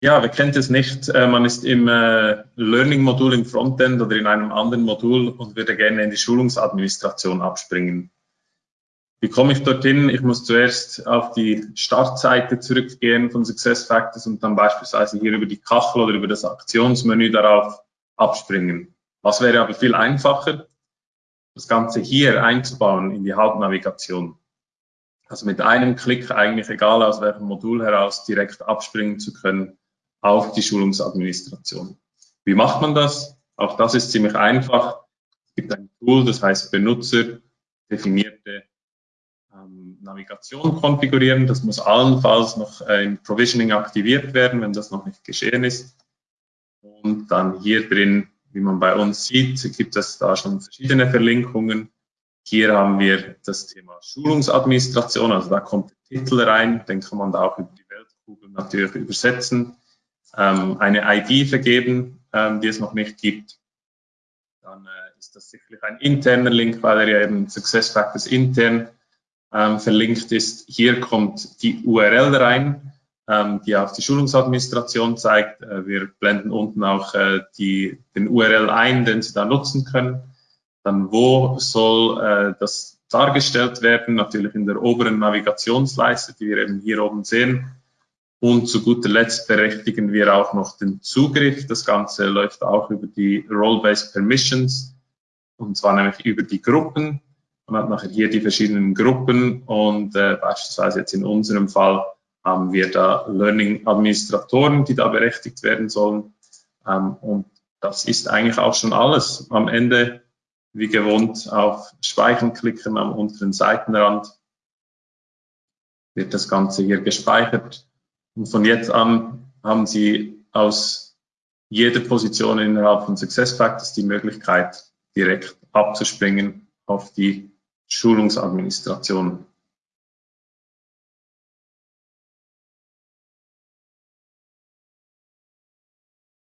Ja, wer kennt es nicht? Äh, man ist im äh, Learning-Modul im Frontend oder in einem anderen Modul und würde gerne in die Schulungsadministration abspringen. Wie komme ich dorthin? Ich muss zuerst auf die Startseite zurückgehen von SuccessFactors und dann beispielsweise hier über die Kachel oder über das Aktionsmenü darauf abspringen. Was wäre aber viel einfacher? Das Ganze hier einzubauen in die Hauptnavigation. Also mit einem Klick eigentlich egal aus welchem Modul heraus direkt abspringen zu können auf die Schulungsadministration. Wie macht man das? Auch das ist ziemlich einfach. Es gibt ein Tool, das heißt Benutzer definierte ähm, Navigation konfigurieren. Das muss allenfalls noch äh, im Provisioning aktiviert werden, wenn das noch nicht geschehen ist. Und dann hier drin, wie man bei uns sieht, gibt es da schon verschiedene Verlinkungen. Hier haben wir das Thema Schulungsadministration, also da kommt der Titel rein, den kann man da auch über die Weltkugel natürlich übersetzen eine ID vergeben, ähm, die es noch nicht gibt. Dann äh, ist das sicherlich ein interner Link, weil er ja eben SuccessFactors intern ähm, verlinkt ist. Hier kommt die URL rein, ähm, die auf die Schulungsadministration zeigt. Äh, wir blenden unten auch äh, die, den URL ein, den Sie da nutzen können. Dann wo soll das dargestellt werden? Natürlich in der oberen Navigationsleiste, die wir eben hier oben sehen. Und zu guter Letzt berechtigen wir auch noch den Zugriff. Das Ganze läuft auch über die Role-Based Permissions und zwar nämlich über die Gruppen. Man hat nachher hier die verschiedenen Gruppen und äh, beispielsweise jetzt in unserem Fall haben wir da Learning-Administratoren, die da berechtigt werden sollen. Ähm, und das ist eigentlich auch schon alles. Am Ende, wie gewohnt, auf Speichern klicken am unteren Seitenrand wird das Ganze hier gespeichert und von jetzt an haben Sie aus jeder Position innerhalb von SuccessFactors die Möglichkeit, direkt abzuspringen auf die Schulungsadministration.